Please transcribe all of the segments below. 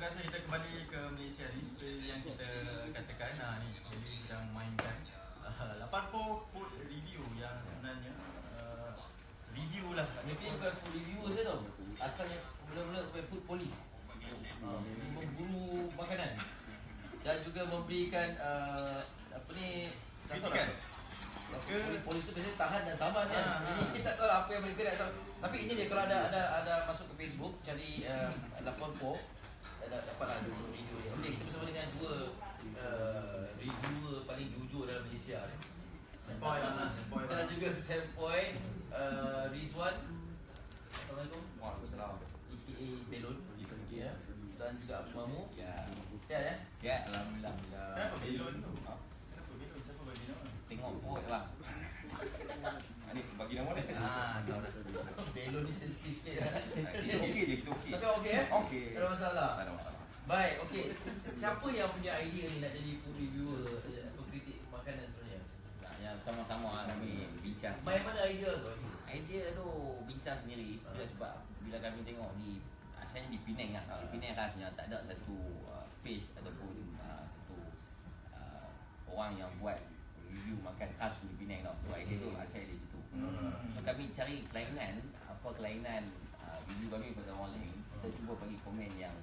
rasa kita kembali ke Malaysia ni seperti yang kita katakan nah ni jadi sedang mainkan uh, Laparpo food review yang sebenarnya uh, review lah. Ini bukan food reviewer saya tau. Asalnya mula-mula sebagai food police. Uh, Memburu makanan. Dan juga memberikan uh, Apa ni Kritikan. Ke Polis, tu biasanya tahan dan sabar kan Ah, ah. kita tak tahu lah apa yang mereka nak tahu Tapi ini dia kalau ada ada ada masuk ke Facebook Cari uh, Laporpo ada dapat lah dua video dia Okey kita bersama dengan dua uh, Reviewer paling jujur dalam Malaysia ni Sempoi lah, sempoi lah. Dan juga Sempoi uh, Rizwan Assalamualaikum Waalaikumsalam. AKA Belon ya. Dan juga Abdul Mamu Ya. Sihat ya? Ya, alhamdulillah. Kenapa belon tu? Ha? Kenapa belon? Siapa bagi nama? Tengok perut bang. Ini bagi nama dia. Ah, tahu dah. Belon ni sensitif sikit ya. Kita okey je, kita okey. Tapi okey eh? Okey. Tak ada masalah Tak ada masalah. Baik, okey. Si- si- Siapa yang punya idea ni nak jadi food reviewer Pengkritik makanan sebenarnya? Nah, yang sama-sama lah kami bincang. Main mana idea tu? Idea tu bincang sendiri bila sebab bila kami tengok di asalnya di Penang lah. Di Penang rasanya tak ada satu uh, page ataupun uh, satu uh, orang yang buat review makan khas di Penang tau. So idea tu asal dari situ. Hmm. So kami cari kelainan apa kelainan uh, review kami pada orang lain. Kita cuba bagi komen yang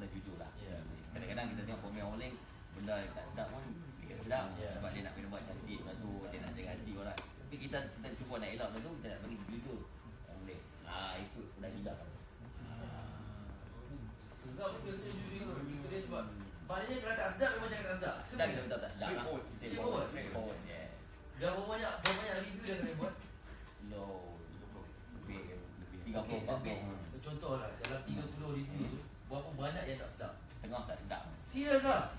kita kata jujur lah. Ya. Kadang-kadang kita tengok komen orang lain benda yang tak sedap pun kita sedap Ya. sebab dia nak kena buat cantik benda tu dia nak jaga hati orang. Tapi kita kita cuba nak elak benda tu kita nak bagi jujur orang lain. Ah itu dah tidak. Sedap pun dia kata jujur Itu dia sebab Maknanya kalau tak sedap memang cakap tak sedap Sedap kita betul tak sedap lah. Straightforward. Straightforward. Straightforward. Yeah. Dah berapa banyak Berapa banyak review dah kena buat Low lebih lebih 30 Okey, 40 lebih. Contoh lah Dalam 30 review tu Berapa banyak yang tak sedap tengah tak sedap. Serius lah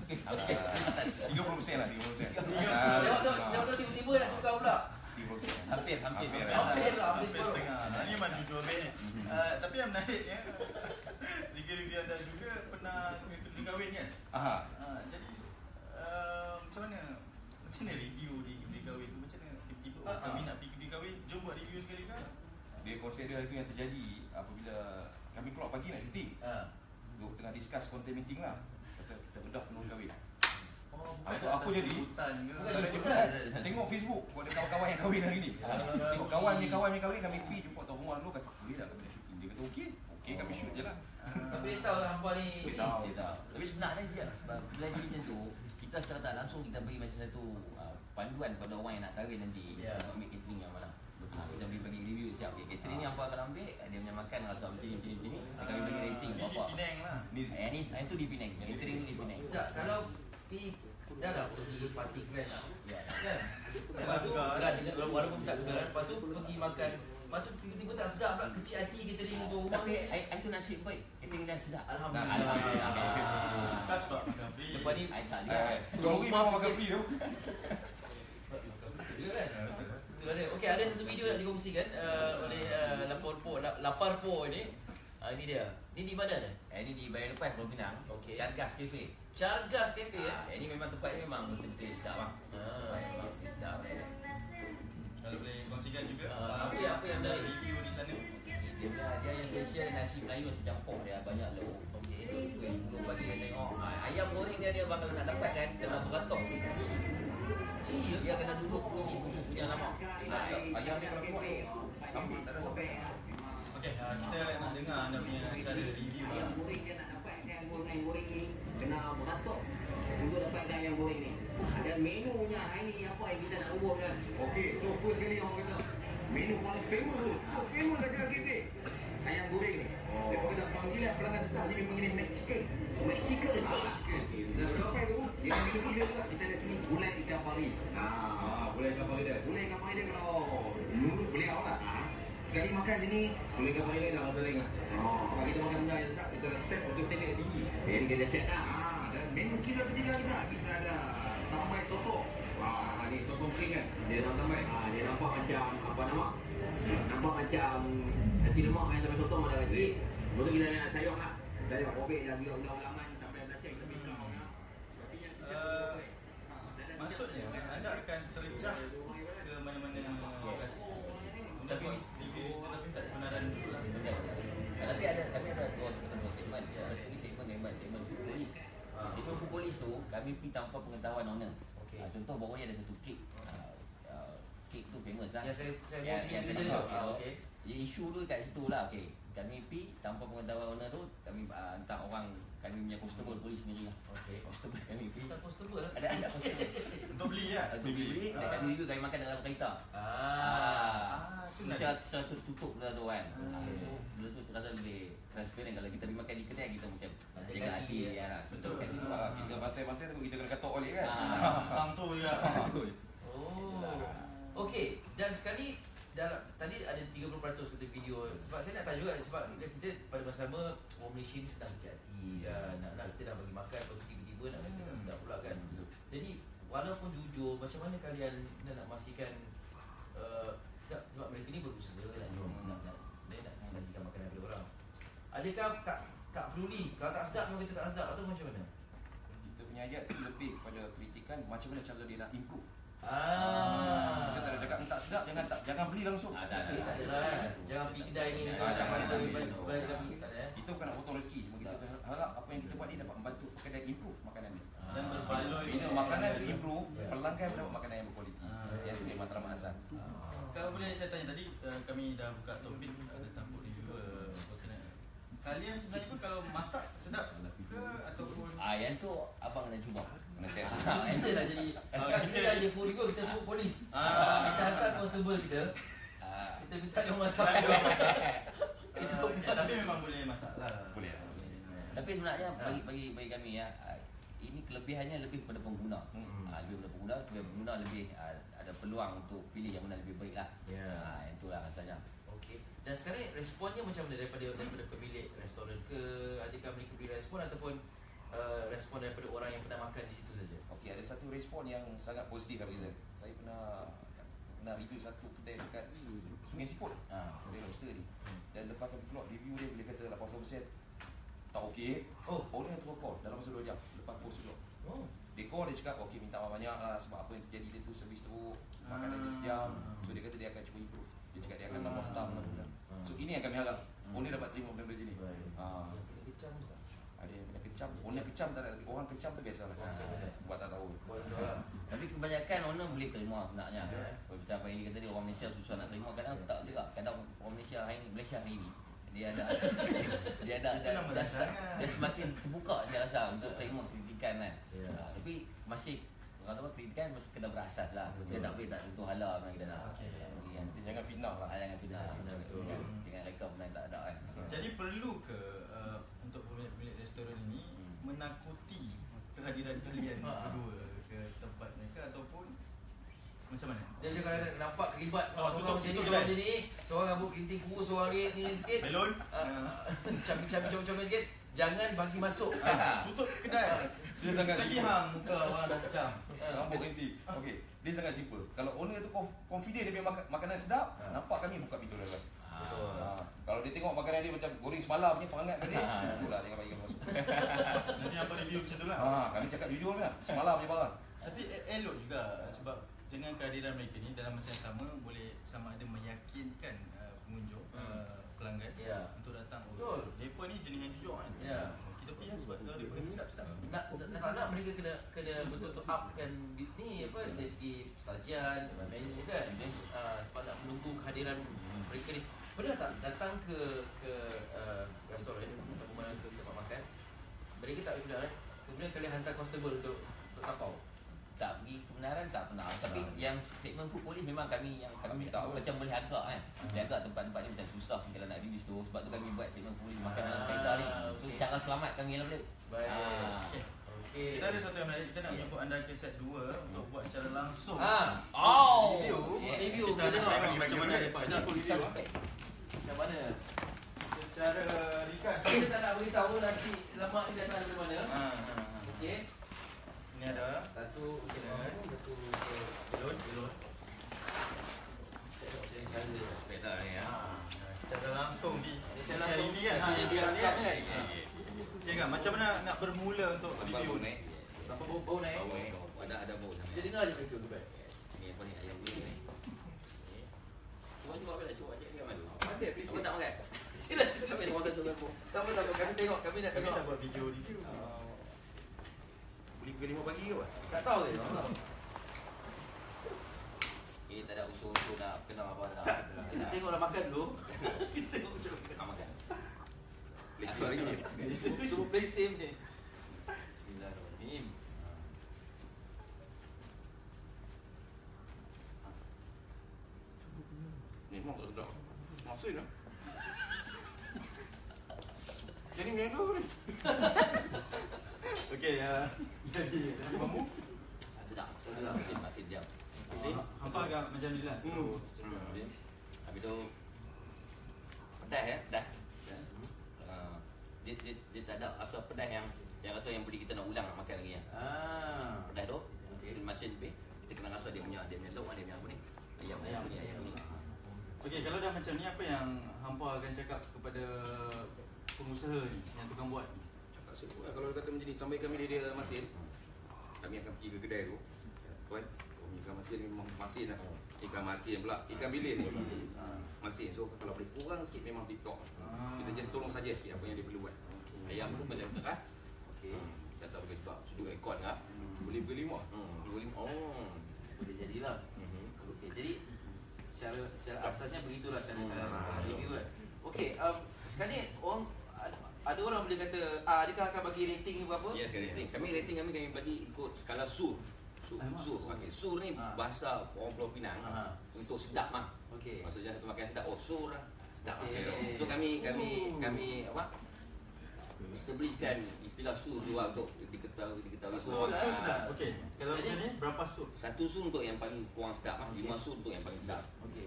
Okey, okey, setengah tak sedap. 30% lah, 30%. Tengok tu Tengok tu tiba-tiba nak tukar pula 30%. Hampir hampir Hampir, setengah. Lah, hampir setengah. Nah, ni memang jujur habis ni. Uh, tapi yang menariknya review-review anda juga pernah pergi kahwin kan? Aha. Uh, jadi macam mana macam mana review di pergi kahwin tu macam mana tiba-tiba Ah, kami ah. nak pergi pergi kahwin jom buat review sekali kan? Dia konsep dia itu yang terjadi apabila kami keluar pagi nak syuting. Ha. Duk tengah discuss content meeting lah. Kata kita bedah penuh kahwin. Oh, Ah, tu apa jadi? Hutan ke? Bukan Tak ada jemputan. Tengok Facebook Kau ada kawan-kawan yang kahwin hari ni Ah, Tengok kawan ni kawan ni kahwin Kami pergi jumpa tuan rumah dulu Kata boleh tak kami nak syuting Dia kata okey Okey kami shoot je lah Tapi dia tahu lah hampa ni Dia tahu. Dia. Tapi sebenarnya dia bila jadi macam tu, kita secara tak langsung kita bagi macam satu panduan kepada orang yang nak kahwin nanti Ya. untuk ambil catering yang mana. Ha, kita bagi bagi review siap. Okay, catering ni apa akan ambil, dia punya makan rasa macam ni macam ni macam ni. Dan kami bagi rating Ni di berapa. Penang lah. Ni Eh ni yang tu di Penang. Catering ni di Penang. Tak, kalau pi dah dah pergi party crash Ya. kan. Lepas tu dah dia walaupun tak kebenaran, lepas tu pergi makan Lepas tu tiba-tiba tak sedap pula kecil hati kita ni tu rumah Tapi ni. I, I tu nasib baik. Catering dia sedap. Alhamdulillah. Alhamdulillah. Tak makan free. Lepas ni I tak juga. Eh, hari memang makan free tu Betul juga kan? Ada. Okey, ada satu video nak dikongsikan uh, oleh uh, Laparpo Laparpo ni. Uh, ini dia. Ni di mana dah? Eh ni di Bayan Lepas Pulau Pinang. Okey. Cargas Cafe. Chargas Cafe ya. Eh ni memang tempat ni memang betul-betul sedap bang. Ah. Tempat ni memang sedap. Kalau boleh kongsikan juga Ah, apa yang- apa yang ada review di sana. Dia punya dia yang special nasi Melayu nasi campur dia banyak lauk. Okey. Itu yang dulu bagi dia tengok. Ah, Ayam goreng dia dia bang kalau nak dapat kan kena beratok. Iya, dia kena duduk kursi punya lama. Ah, Ayam ni kalau keluar Ambil tak ada sampai Okey, uh, kita nak dengar anda punya cara review lah. Goreng dia nak dapatkan goreng goreng ni kena beratok untuk dapatkan ayam goreng ni. Dan menunya hari ni apa yang kita nak ubah kan? Okey, so first sekali orang kata menu paling famous tu. Tu famous saja kita. Ayam goreng ni. Oh. Dia kata panggilan pelanggan tetap ni memang ini McChicken. McChicken. Ah, gulai ikan pari. Ah, gulai ikan pari dia. Gulai ikan pari dia kalau menurut beliau lah. Ah, Sekali makan sini, boleh kapal ini dah rasa lain lah. Oh. Sebab kita makan benda yang tak, kita dah set untuk standard yang tinggi. Jadi kita dah set lah. Ah, dan menu kita ketiga kita, kita ada sambal soto. Wah, ni soto kering kan. Dia nak sambal. Ah, dia nampak macam, apa nama? Nampak macam nasi lemak kan sambal soto ada kat sini. Lepas tu kita ada sayur lah. Sayur kobek dan juga ulang-ulangan sampai belacang lebih kurang. ya. Rotinya kita Uh, Dan ada Maksudnya anda akan terjah ke mana-mana lokasi. Anda Tapi- buat review di situ tapi tak kebenaran dulu lah. Betul. Tapi ada tapi ada dua tanpa pengetahuan owner. Okey. Ah, contoh bawah ni ada satu kek. Ah, ah, kek tu famous lah. Yang saya saya Yang- yang kena tu. Ah, okey. Ya, isu tu kat situ lah. Okay. Kami pergi tanpa pengetahuan owner tu, kami uh, hantar orang, kami punya constable polis sendiri lah. Okey. Constable kami pergi. Kita constable lah. Ada ada constable. Untuk beli lah. Ada beli, dan kami review kami makan dalam kereta. Ah. Ah, tu Macam menarik. secara tertutup benda tu kan. Okey. Rasa lebih transparent kalau kita pergi makan di kedai kita macam Ada jaga hati, ya. ya. lah. Betul. Kan itu lah. Kita bantai-bantai tapi kita kena katok balik kan. Ah. Faham tu juga. Oh. Okey, dan sekali dalam tadi ada 30% kata video sebab saya nak tanya juga sebab kita, kita pada masa sama orang Malaysia ni sedang berhati ya, nak nak kita nak bagi makan lepas tu tiba-tiba nak kata tak sedap pula kan. Jadi walaupun jujur macam mana kalian nak, nak pastikan uh, sebab, sebab mereka ni berusaha nak Hmm. nak nak nak, nak sajikan makanan kepada orang. Adakah tak tak peduli kalau tak sedap memang kita tak sedap atau macam mana? Kita punya ayat tu lebih kepada kritikan macam mana cara dia nak improve. Ah. Kita tak ada cakap tak sedap jangan tak jangan beli langsung. Ah, tak, Okay, tak ada. Jangan pergi kedai ni Ah, Tak jangan, balik tak ada eh. Kita bukan nak potong rezeki, cuma kita harap apa yang kita buat ni dapat membantu kedai improve makanan dia. Dan berbaloi. Bila makanan tu improve, Ya. pelanggan mendapat makanan yang berkualiti. Ah. Yang tu memang matlamat asal. Kalau boleh saya tanya tadi uh, kami dah buka topik ada tampuk reviewer berkenaan. Kalian sebenarnya pun kalau masak sedap ke ataupun Ah, yang tu abang kena cuba. Kena. Ah, Kita dah jadi Ah, Kan kita- kita dah jadi review Kita full polis Ah. Kita hantar constable kita ah, Kita minta dia masak itu uh, tapi memang boleh masak lah. Boleh. Tapi sebenarnya bagi bagi bagi kami ya ah, ini kelebihannya lebih kepada pengguna. Hmm. Ah, lebih kepada pengguna, pengguna lebih ah, ada peluang untuk pilih yang mana lebih baik lah. Ya. Ah, itulah rasanya. Okey. Dan sekarang responnya macam mana daripada daripada pemilik restoran ke adakah mereka beri respon ataupun uh, respon daripada orang yang pernah makan di situ saja? Okey, ada satu respon yang sangat positif daripada kita. Saya pernah pernah review satu kedai dekat Sungai Siput. Ah. Kedai lobster ni. Dan lepas kami keluar review dia bila kata 80% tak okey. Oh. Orang yang terpukul dalam masa 2 jam lepas post tu. Oh. Dia call dia cakap okey minta maaf banyak lah sebab apa yang terjadi dia tu servis teruk, makanan dia Ah. sejam. So dia kata dia akan cuba improve. Dia cakap dia akan tambah staff lah. Ah. So ini yang kami harap. Owner dapat terima benda-benda macam ni. Ah. Kita tak? Ada yang kena kecam. Owner kecam tak ada. tapi Orang kecam tu kecam ada. Buat tak tahu. Lah. Tapi kebanyakan owner boleh terima sebenarnya. Ya. Kalau macam apa yang dia kata dia orang Malaysia susah nak terima kadang tak juga. Kadang orang Malaysia hari ni Malaysia hari ni dia ada dia ada nama dah, rancangan. dia semakin terbuka dia rasa untuk terima kritikan kan. Ya. Ah, tapi masih orang tahu kritikan masih kena berasas lah. Dia Betul. tak boleh tak tentu halal memang kita nak. Okey. Bagi yang jangan fitnah lah. Ah, jangan betul. dengan rekod benda yang tak ada kan. Jadi perlu ke uh, untuk pemilik-pemilik restoran ini Hmm. menakuti kehadiran kalian Ah. berdua ke tempat mereka ataupun macam mana? Dia macam kadang nampak kelibat Oh, seorang tutup- macam ni, tutup seorang macam ni, seorang rambut kerinting kurus, seorang ni ni sikit. Belon? Ah, Cabi-cabi comel-comel sikit. Jangan bagi masuk. Ah, tutup kedai. Dia sangat Lagi simple. hang muka orang dah macam. Rambut inti. Okey, dia sangat simple. Kalau owner tu conf- confident dia punya mak- makanan sedap, Ha. nampak kami buka pintu dalam. Betul. Ha. Kalau dia tengok makanan dia macam goreng semalam punya perangat tadi, Ha. itulah jangan bagi masuk. Nanti apa review macam tu lah. Ha, kami cakap jujur lah, semalam punya barang. Tapi e- elok juga sebab dengan kehadiran mereka ni dalam masa yang sama boleh sama ada meyakinkan uh, pengunjung uh, pelanggan Ya. untuk datang. Betul. Depa ni jenis yang jujur kan. Ya. Pilih sebab kalau depa ni sedap-sedap. Nak nak nak, nak mereka kena kena betul-betul upkan di- ni apa dari segi sajian, menu kan. Uh, sebab nak menunggu kehadiran mereka ni. Pernah tak datang ke ke uh, restoran mana ke tempat makan? Mereka tak benar eh. Kemudian kalian hantar constable untuk untuk tapau. Tak pergi kebenaran tak pernah. Tapi Tak. yang segmen food police memang kami yang kami, Kami tahu. macam boleh agak kan. Boleh agak tempat-tempat ni macam susah kalau nak review tu. Sebab tu kami buat food police makan dalam Ah, kereta ni. So okey. cara selamat kami yang boleh. Baik. Ah. Okey. Okey. Kita ada satu yang menarik Kita nak menyebut anda ke set 2 Untuk buat secara langsung Ah. Oh. Review Yeah. Review, Kita kita nak tengok. tengok macam mana Depa Ini Ni aku suspect. Macam mana? Secara ringkas Kita tak nak beritahu nasi lemak ni datang dari mana. ha, ha. Okey. Ini ada Satu Okey. satu Belon Belon Saya ni ya. Secara langsung di Saya langsung ini kan Saya dia ni kan kan. Saya kan macam mana nak bermula untuk Sampai review bau naik. Sampai bau bau naik. Bau. Ada ada bau sana. Dia dengar je mereka tu baik. Ni apa ni ayam ni. Cuba cuba dah cuba cek dia mana. Ada tak makan? Sila sila kami tengok satu satu. Tak apa tak apa kami tengok kami nak Kami tengok. nak buat video review Oh. Jadi pukul 5 pagi ke apa? Tak tahu ke? Tak tahu. Ini tak ada usul-usul nak kenal apa tak. Kita tengoklah makan dulu. Kita tengok macam mana. Nak makan. Lesi hari ni. Semua play safe ni. Bismillahirrahmanirrahim. Memang tak sedap. Masin lah. Jadi macam mana ni? Okey, uh, jadi mamu. Sedap. Sedap. Masih masih diam. Hampa agak macam ni lah. Habis tu pedas ya, pedas. Dia, dia, dia tak ada rasa pedas yang yang rasa yang boleh kita nak ulang nak makan lagi ya. Ah. Pedas tu, okay. masin lebih kita kena rasa dia punya dia punya lauk dia punya apa ni? Ayam ayam ni ayam ni. Okey, kalau dah macam ni apa yang hampa akan cakap kepada pengusaha ni yang tukang buat ni? Lah. Kalau kata macam ni, sampai kami dia, dia masin, kami akan pergi ke kedai tu. Tuan, oh, ikan masin memang masin lah. Ikan masin pula, ikan bilis ni. Masin, so kalau boleh kurang sikit memang TikTok. Ah. Kita just tolong saja sikit apa yang dia perlu buat. Ayam tu macam tu kan? Okey. Tak tahu boleh sebab sudut ekor kan? Boleh beli. Hmm, dua lima. Oh. Boleh jadilah. Mhm. Okey, jadi secara secara asasnya begitulah cara Hmm. hmm. review kan. Okey, um, sekarang ni orang ada, orang boleh kata ah, adakah akan bagi rating berapa? Ya, yes, rating. Kami rating kami kami bagi ikut skala sur. Sur, Alamak. sur. Okey, sur ni Ha. bahasa orang Pulau Pinang Ha. untuk sedap mah. Okey. Maksudnya satu makan sedap, oh sur lah. Sedap. Okey. Okay. So kami kami Oh. kami apa? Establishkan istilah sur tu lah untuk diketahui diketahui. So, Sur itu lah. sudah. Okey. Kalau Jadi- macam ni berapa sur? Satu sur untuk yang paling kurang sedap mah, lima sur untuk yang paling sedap. Okey.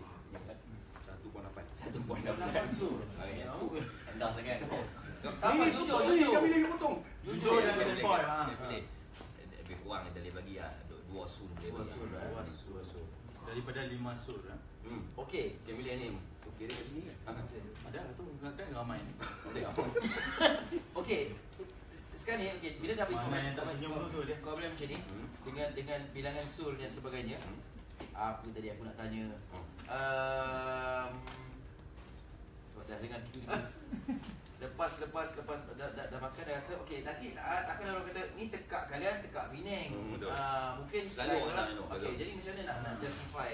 Satu pun dapat. Satu poin Lapan sur. Ah, yang tu rendah sangat. Tak apa, jujur, jujur. Kami lagi potong. Jujur dan Boleh, sempoi boleh, lah. boleh. Lebih kurang kita boleh bagi ah, du- dua sur boleh Dua bagi. sur lah. Dua sur. Daripada lima sur lah. Hmm. Okey. Dia pilih ni. Okey, dia kat sini kan? Ada lah tu kan ramai. Boleh. Okey. Sekarang ni okey, bila dah bagi Mana komen yang tak senyum tu tu dia. Komen macam ni Hmm. dengan dengan bilangan sur dan sebagainya. Hmm. Apa tadi aku nak tanya? Hmm. Um, sebab dah dengan ni Lepas lepas lepas dah, dah, dah makan dah rasa okey nanti uh, takkan orang kata ni tekak kalian tekak Penang. Hmm, betul. Ah, mungkin Selalu orang nak, Okey jadi macam mana nak nak justify?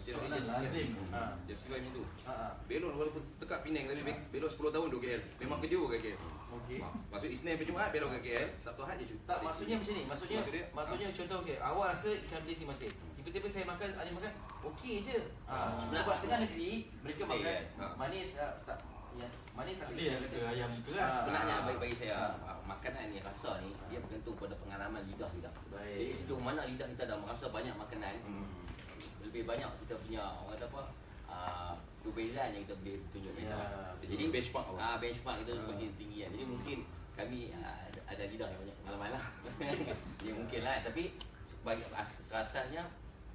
Soalan lazim. Ha. Dia suka macam tu. Ha. ha. Belon walaupun tekak Penang tapi be- belon 10 tahun duduk KL. Memang kerja ke KL. Okey. Maksud Isnin sampai Jumaat belon ke KL, Sabtu Ahad je cuti. Tak maksudnya macam ni. Maksudnya Maksud dia? maksudnya contoh okey, awak rasa ikan bilis ni masih. Tiba-tiba saya makan, ada makan, okey je. Ha. Ah. Sebab setengah negeri mereka makan yes. Ha. manis ah, tak ya manis Tak tapi dia kata- ayam keras. Ah. Sebenarnya bagi bagi saya makanan ni rasa ni dia bergantung pada pengalaman lidah kita. Baik. Jadi sejauh mana lidah kita dah merasa banyak makanan, Hmm. lebih banyak kita punya orang kata apa? Ah, perbezaan yang kita boleh tunjuk Ya, Jadi. Benchmark apa? Ah benchmark kita Ah. semakin tinggi kan. Jadi mungkin kami ah, ada, lidah yang banyak pengalaman lah. ya mungkin lah tapi bagi as, rasanya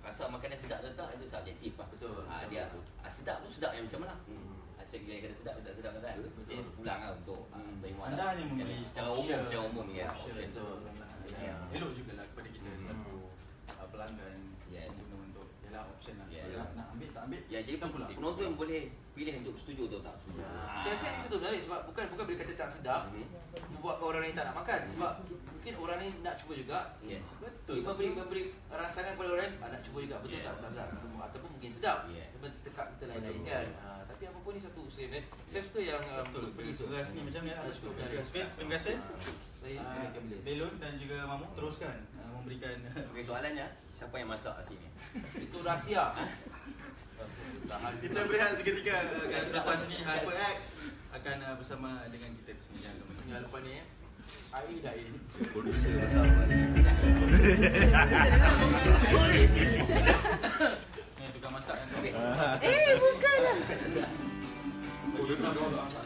rasa makanan sedap atau tak itu subjektif lah. Betul, Ah, betul, dia betul. ah, sedap tu sedap yang macam mana? Hmm. Asyik dia kata sedap tak sedap kan? Betul. Jadi pulang lah untuk ah, Hmm. terima Anda lah. hanya memberi secara umum, secara umum ya. option. option. Betul. Ya. Ya. Elok jugalah kepada kita Hmm. satu uh, pelanggan Yes. guna untuk ialah option lah. Yes. Ambil. Ya jadi pula. penonton boleh pilih untuk setuju atau tak setuju. Ah. Saya rasa ni satu menarik sebab bukan bukan bila kata tak sedap Mhm. membuatkan orang lain tak nak makan sebab mungkin orang ni nak cuba juga Yes. Betul. Memberi memberi rangsangan kepada orang lain ah, nak cuba juga betul Yeah. tak Ustazah ataupun mungkin sedap Yeah. yeah. tekak kita lain-lain Betul. kan ha, tapi apa pun ni satu usaha kan saya suka yang um, Betul. Beras ni macam ni. Ada. Okey, terima kasih. Saya Belon dan juga Mamu teruskan uh, memberikan Okey soalannya siapa yang masak sini? itu rahsia. kita berehat seketika uh, kat selepas ini HyperX akan uh, bersama dengan kita di sini. Jangan. Yang lepas ni eh. Air dah air Producer bersama. Ni. Ni tukang masak kan. Eh, bukanlah. Oh, dia nak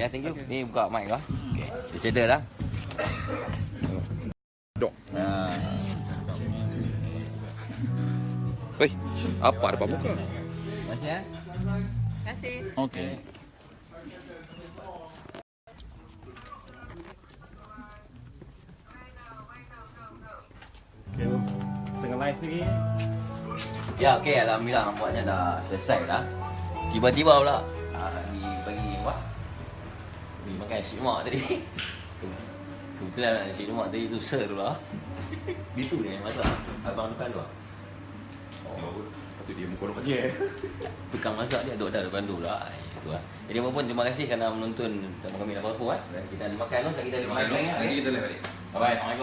Okey. Ya, thank you. Ni buka mic lah. Okey. Dia cedera dah. Dok. Ah. Hei, apa depan muka? Terima kasih ya. Terima kasih. Okey. Okay, tengah live lagi. Ya, okey. Alhamdulillah nampaknya dah selesai dah. Tiba-tiba pula ah, di bagi Bagi makan nasi lemak tadi. Kebetulan nasi lemak tadi tu ser pula. Gitu je masak. Abang depan tu. Oh. Patut dia muka orang kerja. Tukang masak dia duduk dah depan tu lah. Itu lah. Jadi apa pun terima kasih kerana menonton temu kami dapat apa eh. Kita ada makan tu, kita ada makan. Lagi kita live balik. Bye bye.